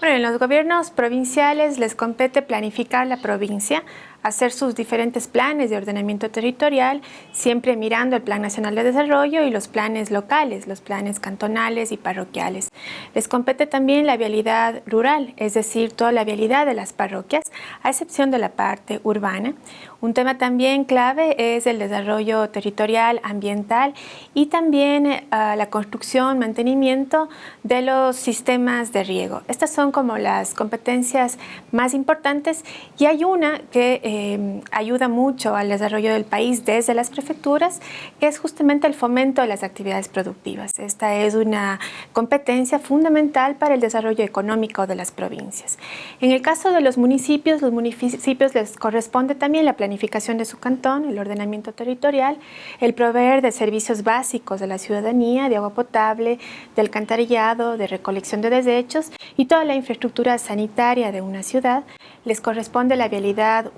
Bueno, en los gobiernos provinciales les compete planificar la provincia, hacer sus diferentes planes de ordenamiento territorial, siempre mirando el Plan Nacional de Desarrollo y los planes locales, los planes cantonales y parroquiales. Les compete también la vialidad rural, es decir, toda la vialidad de las parroquias, a excepción de la parte urbana. Un tema también clave es el desarrollo territorial, ambiental y también eh, la construcción, mantenimiento de los sistemas de riego. Estas son como las competencias más importantes y hay una que eh, ayuda mucho al desarrollo del país desde las prefecturas, es justamente el fomento de las actividades productivas. Esta es una competencia fundamental para el desarrollo económico de las provincias. En el caso de los municipios, los municipios les corresponde también la planificación de su cantón, el ordenamiento territorial, el proveer de servicios básicos de la ciudadanía, de agua potable, de alcantarillado, de recolección de desechos y toda la infraestructura sanitaria de una ciudad, les corresponde la vialidad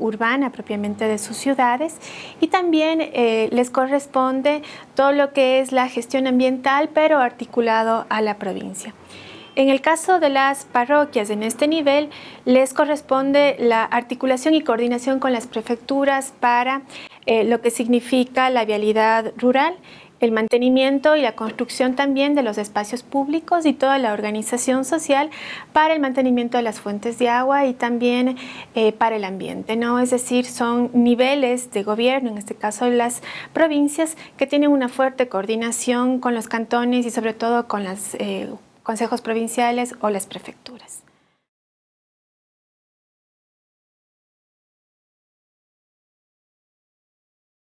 propiamente de sus ciudades y también eh, les corresponde todo lo que es la gestión ambiental pero articulado a la provincia. En el caso de las parroquias en este nivel, les corresponde la articulación y coordinación con las prefecturas para eh, lo que significa la vialidad rural el mantenimiento y la construcción también de los espacios públicos y toda la organización social para el mantenimiento de las fuentes de agua y también eh, para el ambiente. ¿no? Es decir, son niveles de gobierno, en este caso las provincias, que tienen una fuerte coordinación con los cantones y sobre todo con los eh, consejos provinciales o las prefecturas.